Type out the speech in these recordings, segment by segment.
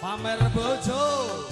Pamer bojo.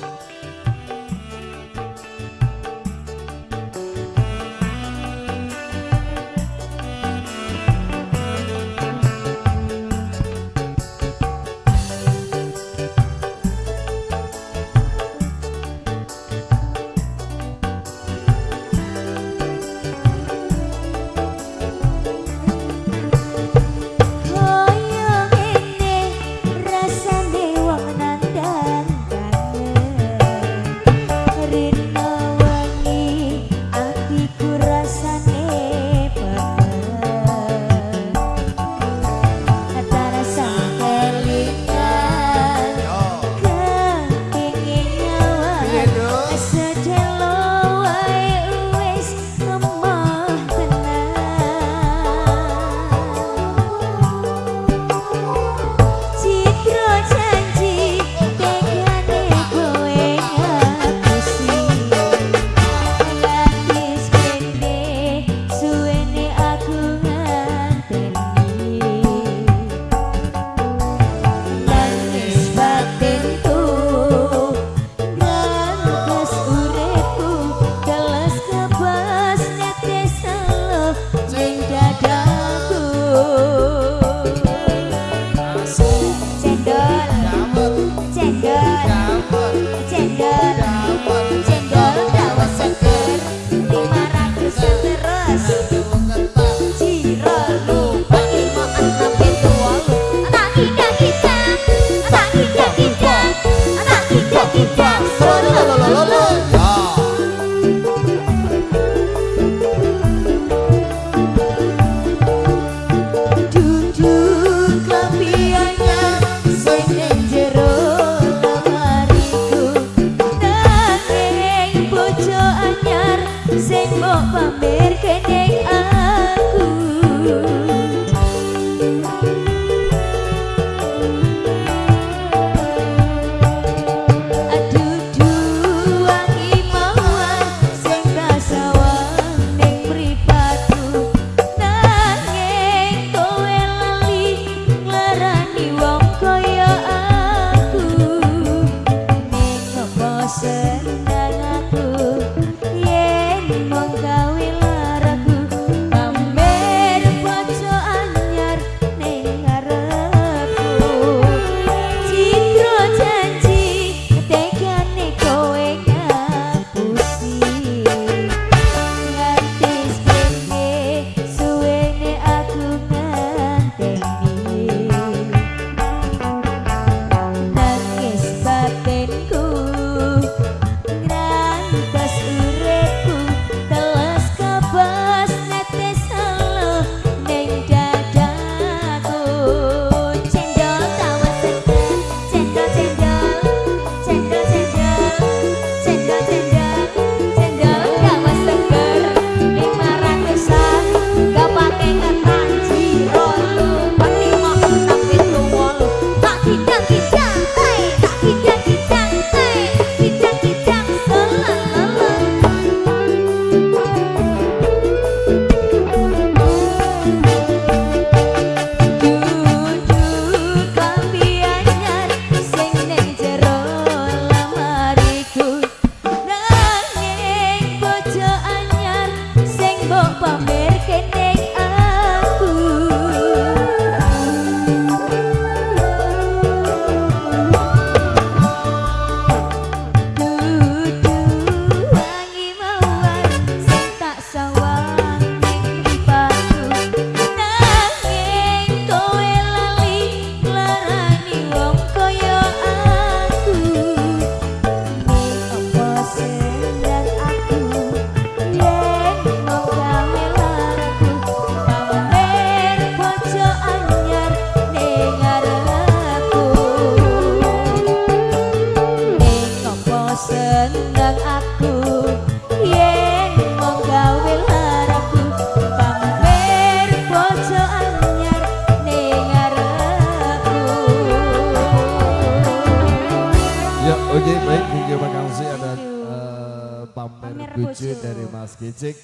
Oke okay, baik terima kasih ada uh, pamer, pamer dari Mas Kicik.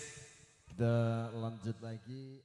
Kita lanjut lagi.